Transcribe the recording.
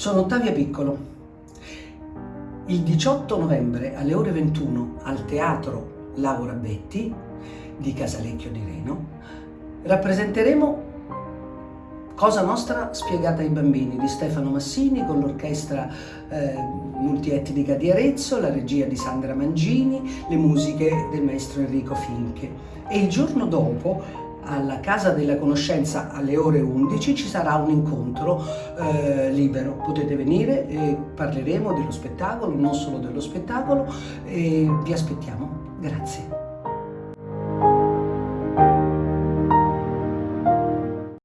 Sono Ottavia Piccolo. Il 18 novembre alle ore 21 al Teatro Laura Betti di Casalecchio di Reno rappresenteremo Cosa Nostra spiegata ai bambini di Stefano Massini con l'orchestra eh, multietnica di Arezzo, la regia di Sandra Mangini, le musiche del maestro Enrico Finche. E il giorno dopo alla Casa della Conoscenza alle ore 11 ci sarà un incontro eh, libero, potete venire e parleremo dello spettacolo, non solo dello spettacolo e vi aspettiamo. Grazie.